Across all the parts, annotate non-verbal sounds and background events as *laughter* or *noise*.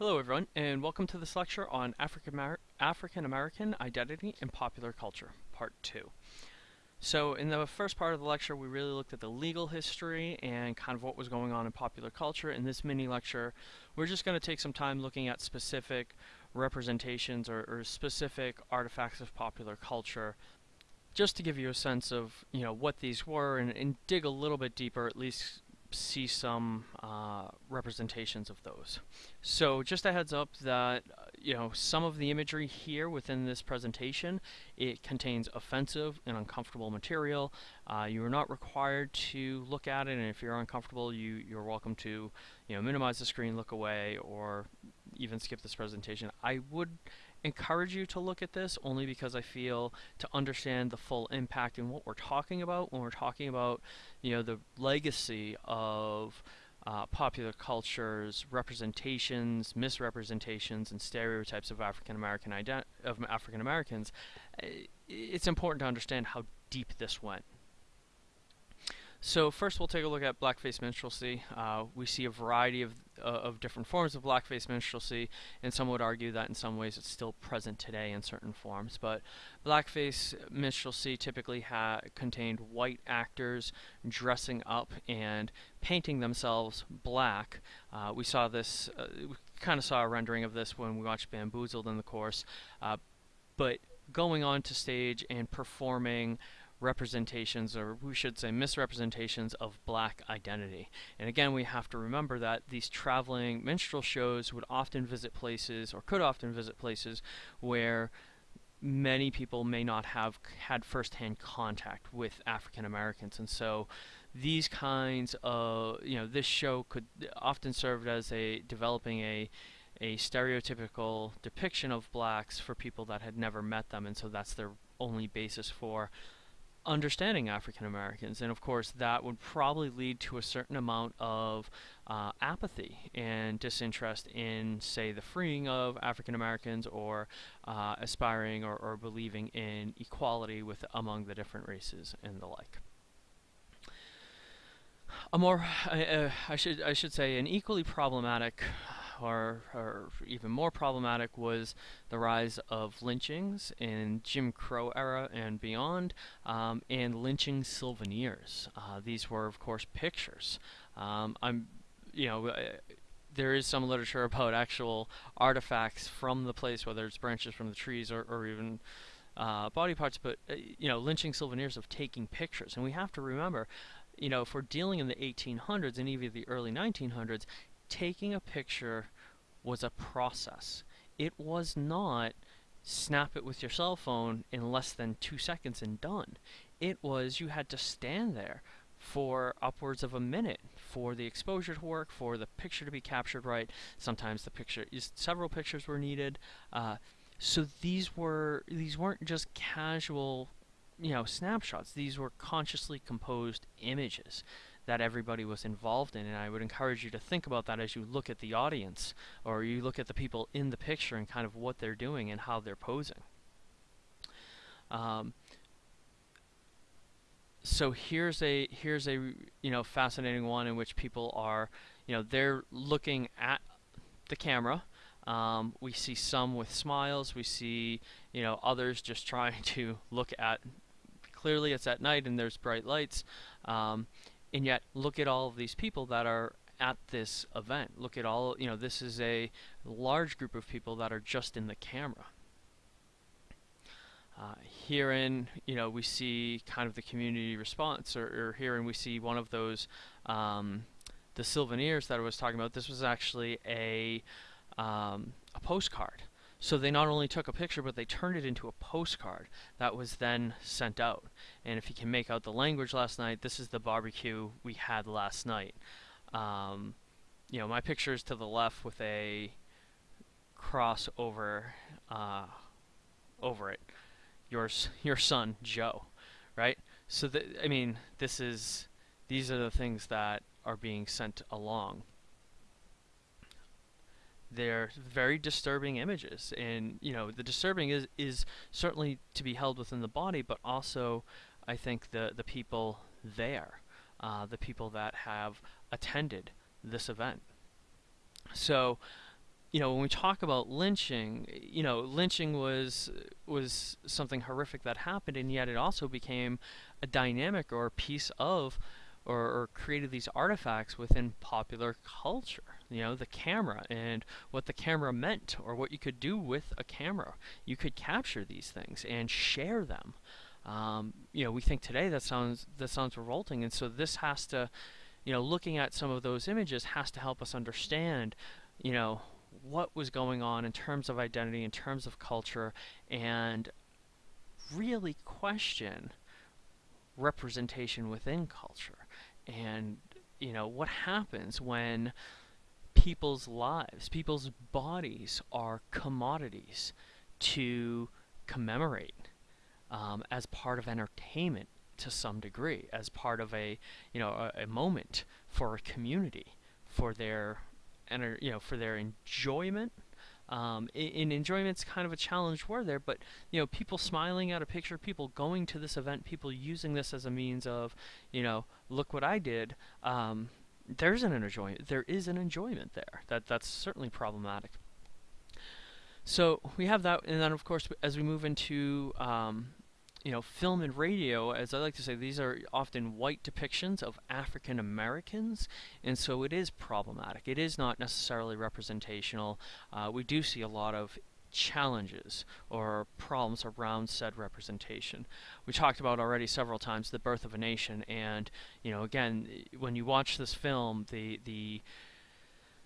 Hello everyone and welcome to this lecture on African, African American Identity and Popular Culture, Part 2. So in the first part of the lecture we really looked at the legal history and kind of what was going on in popular culture. In this mini lecture we're just going to take some time looking at specific representations or, or specific artifacts of popular culture just to give you a sense of you know what these were and, and dig a little bit deeper at least see some uh, representations of those. So just a heads up that uh, you know some of the imagery here within this presentation it contains offensive and uncomfortable material. Uh, you are not required to look at it, and if you're uncomfortable, you you're welcome to you know minimize the screen, look away, or even skip this presentation. I would encourage you to look at this only because I feel to understand the full impact and what we're talking about when we're talking about you know the legacy of uh, popular cultures, representations, misrepresentations, and stereotypes of African American of African Americans, eh, it's important to understand how deep this went. So first we'll take a look at blackface minstrelsy. Uh, we see a variety of, uh, of different forms of blackface minstrelsy, and some would argue that in some ways it's still present today in certain forms. But blackface minstrelsy typically contained white actors dressing up and painting themselves black. Uh, we saw this, uh, we kind of saw a rendering of this when we watched Bamboozled in the course, uh, but going on to stage and performing representations, or we should say misrepresentations, of black identity. And again, we have to remember that these traveling minstrel shows would often visit places, or could often visit places, where many people may not have had firsthand contact with African Americans. And so these kinds of, you know, this show could often serve as a developing a a stereotypical depiction of blacks for people that had never met them and so that's their only basis for understanding African Americans. And of course, that would probably lead to a certain amount of uh, apathy and disinterest in, say, the freeing of African Americans or uh, aspiring or, or believing in equality with among the different races and the like. A more, uh, I should I should say, an equally problematic or, or, even more problematic was the rise of lynchings in Jim Crow era and beyond, um, and lynching souvenirs. Uh, these were, of course, pictures. Um, I'm, you know, uh, there is some literature about actual artifacts from the place, whether it's branches from the trees or, or even uh, body parts, but uh, you know, lynching souvenirs of taking pictures. And we have to remember, you know, if we're dealing in the 1800s and even the early 1900s, taking a picture was a process. It was not snap it with your cell phone in less than two seconds and done. It was you had to stand there for upwards of a minute for the exposure to work, for the picture to be captured right. Sometimes the picture, several pictures were needed. Uh, so these were these weren't just casual, you know, snapshots. These were consciously composed images that everybody was involved in. And I would encourage you to think about that as you look at the audience or you look at the people in the picture and kind of what they're doing and how they're posing. Um, so here's a here's a you know fascinating one in which people are you know they're looking at the camera um, we see some with smiles we see you know others just *laughs* trying to look at clearly it's at night and there's bright lights um, and yet look at all of these people that are at this event. Look at all, you know, this is a large group of people that are just in the camera. Uh, herein, you know, we see kind of the community response, or, or herein we see one of those, um, the souvenirs that I was talking about. This was actually a, um, a postcard. So they not only took a picture, but they turned it into a postcard that was then sent out. And if you can make out the language last night, this is the barbecue we had last night. Um, you know, my picture is to the left with a cross over, uh, over it. Yours, your son, Joe, right? So, I mean, this is, these are the things that are being sent along they're very disturbing images and you know the disturbing is is certainly to be held within the body but also I think the the people there uh, the people that have attended this event so you know, when we talk about lynching, you know, lynching was was something horrific that happened, and yet it also became a dynamic or a piece of, or, or created these artifacts within popular culture. You know, the camera and what the camera meant, or what you could do with a camera. You could capture these things and share them. Um, you know, we think today that sounds that sounds revolting, and so this has to, you know, looking at some of those images has to help us understand, you know, what was going on in terms of identity, in terms of culture, and really question representation within culture. And, you know, what happens when people's lives, people's bodies are commodities to commemorate um, as part of entertainment to some degree, as part of a, you know, a, a moment for a community, for their enter, you know, for their enjoyment. Um, in, enjoyment's kind of a challenge word there, but you know, people smiling at a picture, people going to this event, people using this as a means of, you know, look what I did. Um, there's an enjoyment. There is an enjoyment there. That that's certainly problematic. So we have that, and then of course, as we move into um, you know, film and radio, as I like to say, these are often white depictions of African Americans, and so it is problematic. It is not necessarily representational. Uh, we do see a lot of challenges or problems around said representation. We talked about already several times the birth of a nation, and you know, again, when you watch this film, the the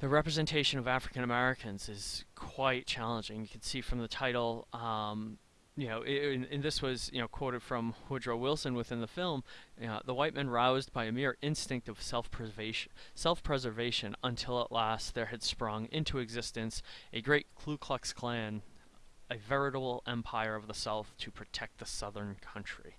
the representation of African Americans is quite challenging. You can see from the title. Um, you know, and, and, this was, you know, quoted from Woodrow Wilson within the film, you know, the white men roused by a mere instinct of self-preservation, self-preservation until at last there had sprung into existence a great Ku Klux Klan, a veritable empire of the South to protect the Southern country.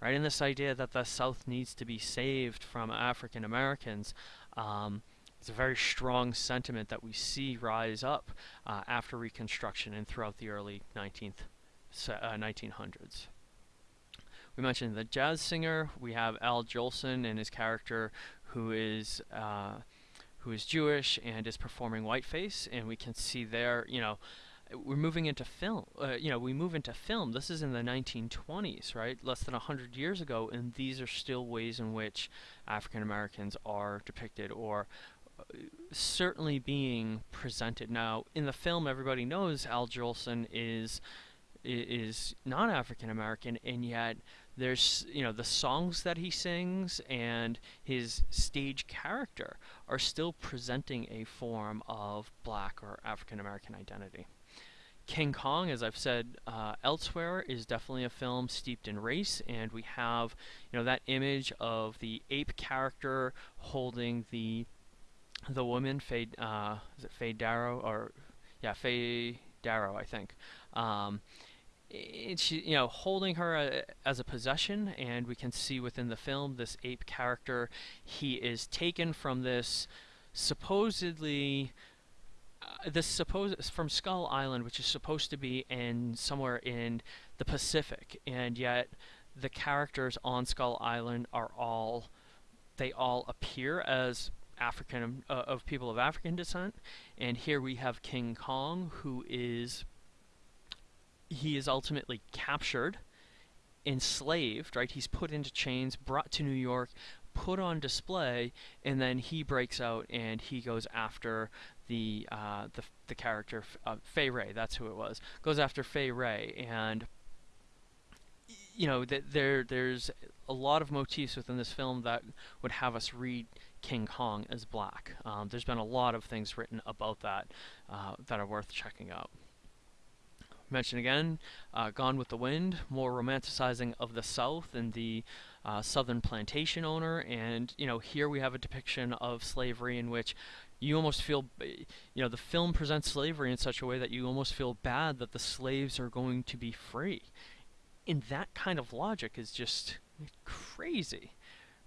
Right, and this idea that the South needs to be saved from African Americans, um, it's a very strong sentiment that we see rise up uh, after Reconstruction and throughout the early 19th uh, 1900s. We mentioned the jazz singer. We have Al Jolson and his character, who is uh, who is Jewish and is performing whiteface, and we can see there, you know, we're moving into film. Uh, you know, we move into film. This is in the 1920s, right? Less than 100 years ago, and these are still ways in which African Americans are depicted or uh, certainly being presented. Now, in the film, everybody knows Al Jolson is is non-African American, and yet there's you know the songs that he sings and his stage character are still presenting a form of black or African American identity. King Kong, as I've said uh, elsewhere, is definitely a film steeped in race, and we have you know that image of the ape character holding the the woman Faye uh, is it Faye Darrow or yeah Faye Darrow I think. Um, it's you know holding her uh, as a possession and we can see within the film this ape character. He is taken from this supposedly uh, this supposed from Skull Island which is supposed to be in somewhere in the Pacific. And yet the characters on Skull Island are all they all appear as African uh, of people of African descent. And here we have King Kong who is he is ultimately captured, enslaved, right? He's put into chains, brought to New York, put on display, and then he breaks out and he goes after the uh, the, the character uh, Fay Wray. That's who it was. Goes after Fay Wray, and you know th- there there's a lot of motifs within this film that would have us read King Kong as black. Um, there's been a lot of things written about that uh, that are worth checking out mention again, uh, Gone with the Wind, more romanticizing of the South and the uh, Southern plantation owner, and you know here we have a depiction of slavery in which you almost feel, you know, the film presents slavery in such a way that you almost feel bad that the slaves are going to be free. And that kind of logic is just crazy,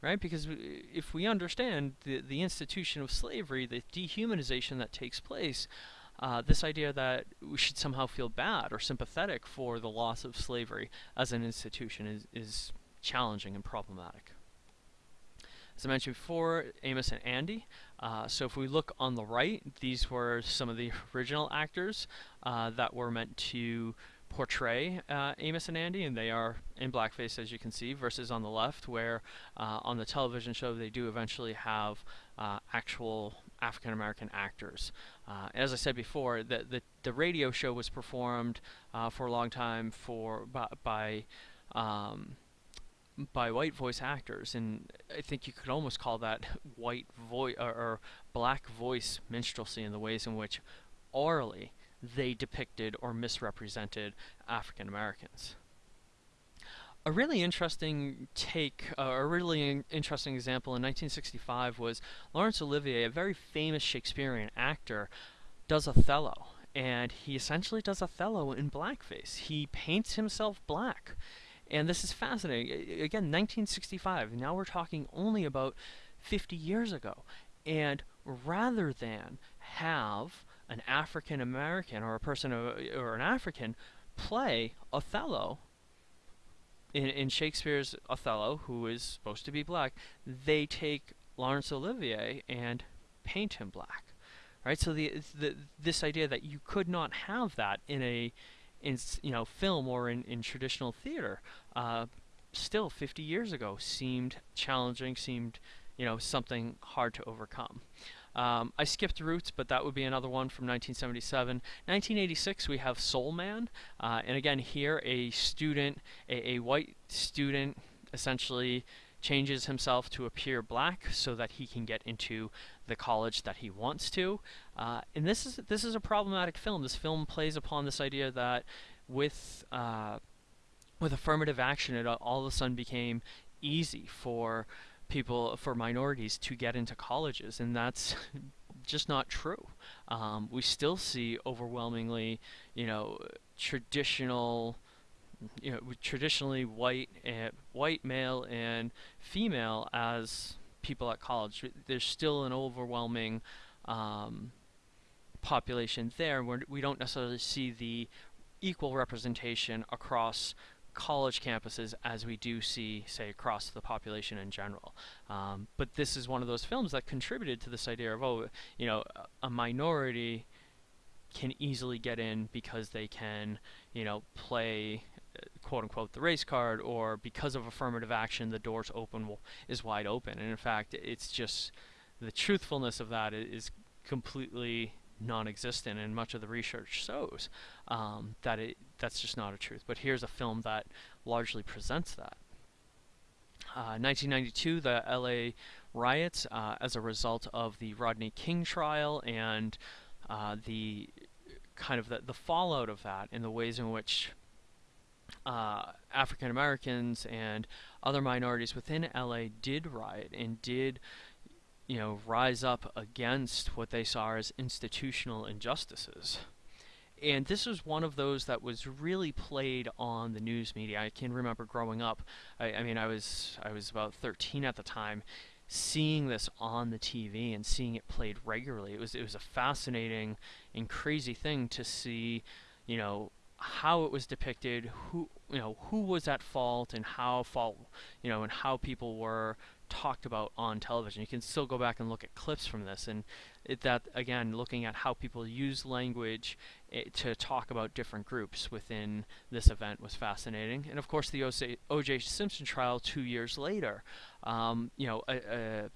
right? Because if we understand the, the institution of slavery, the dehumanization that takes place, uh, this idea that we should somehow feel bad or sympathetic for the loss of slavery as an institution is, is challenging and problematic. As I mentioned before, Amos and Andy, Uh, so if we look on the right, these were some of the *laughs* original actors uh, that were meant to portray uh, Amos and Andy, and they are in blackface, as you can see, versus on the left, where uh, on the television show they do eventually have uh, actual African American actors. Uh, as I said before, the, the, the radio show was performed uh, for a long time for by, by um, by white voice actors, and I think you could almost call that *laughs* white voice or, or, black voice minstrelsy in the ways in which orally they depicted or misrepresented African Americans. A really interesting take, uh, a really in interesting example in 1965 was Laurence Olivier, a very famous Shakespearean actor, does Othello. And he essentially does Othello in blackface. He paints himself black. And this is fascinating. Again, 1965. Now we're talking only about 50 years ago. And rather than have an African American or a person or an African play Othello in, in Shakespeare's Othello, who is supposed to be black, they take Laurence Olivier and paint him black. Right? So the, the this idea that you could not have that in a in you know film or in, in traditional theater uh, still 50 years ago seemed challenging seemed you know something hard to overcome um, I skipped Roots, but that would be another one from 1977. 1986, we have Soul Man, uh, and again here a student, a, a white student, essentially changes himself to appear black so that he can get into the college that he wants to. Uh, and this is this is a problematic film. This film plays upon this idea that with uh, with affirmative action, it all of a sudden became easy for people for minorities to get into colleges, and that's *laughs* just not true. Um, we still see overwhelmingly, you know, traditional, you know, traditionally white and white male and female as people at college. There's still an overwhelming um, population there. Where we don't necessarily see the equal representation across college campuses as we do see, say, across the population in general. Um, but this is one of those films that contributed to this idea of, oh, you know, a minority can easily get in because they can, you know, play uh, quote unquote the race card or because of affirmative action the doors open is wide open and in fact it's just the truthfulness of that is completely non-existent, and much of the research shows um, that it that's just not a truth. But here's a film that largely presents that. Uh, 1992, the LA riots, uh, as a result of the Rodney King trial and uh, the kind of the, the fallout of that, and the ways in which uh, African Americans and other minorities within LA did riot and did you know, rise up against what they saw as institutional injustices. And this was one of those that was really played on the news media. I can remember growing up. I, I mean, I was I was about 13 at the time, seeing this on the TV and seeing it played regularly. It was it was a fascinating and crazy thing to see, you know, how it was depicted, who you know who was at fault, and how fault you know, and how people were talked about on television. You can still go back and look at clips from this, and it, that again, looking at how people use language it, eh, to talk about different groups within this event was fascinating. And of course, the O.J. Simpson trial two years later, um, you know, a, a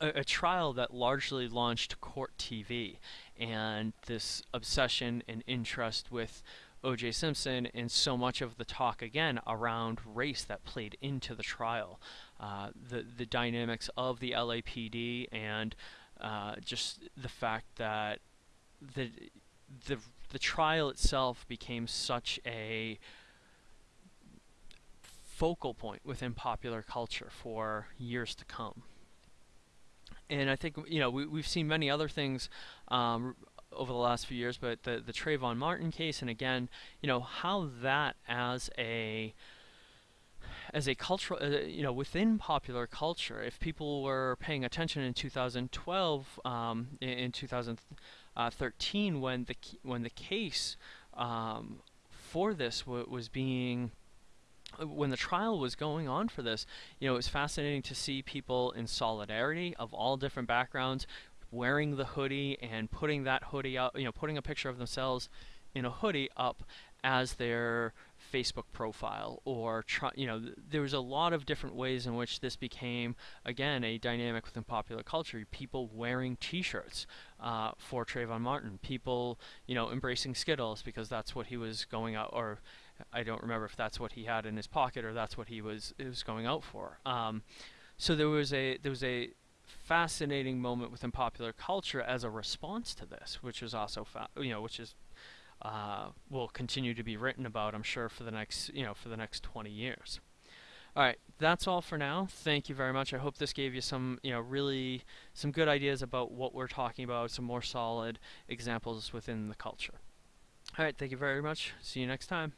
a, a, trial that largely launched court TV and this obsession and interest with O.J. Simpson and so much of the talk again around race that played into the trial. Uh, the the dynamics of the LAPD and uh, just the fact that the the the trial itself became such a focal point within popular culture for years to come. And I think you know we we've seen many other things um, over the last few years, but the the Trayvon Martin case, and again, you know how that as a as a cultural, uh, you know, within popular culture, if people were paying attention in 2012, um, in, in 2013, when the when the case um, for this was being uh, when the trial was going on for this, you know, it was fascinating to see people in solidarity of all different backgrounds wearing the hoodie and putting that hoodie up, you know, putting a picture of themselves in a hoodie up as their Facebook profile or try, you know there was a lot of different ways in which this became again a dynamic within popular culture. People wearing t-shirts uh, for Trayvon Martin. People you know embracing Skittles because that's what he was going out or I don't remember if that's what he had in his pocket or that's what he was was going out for. Um, so there was a there was a fascinating moment within popular culture as a response to this which was also you know which is uh, will continue to be written about, I'm sure, for the next, you know, for the next 20 years. All right, that's all for now. Thank you very much. I hope this gave you some, you know, really some good ideas about what we're talking about, some more solid examples within the culture. All right, thank you very much. See you next time.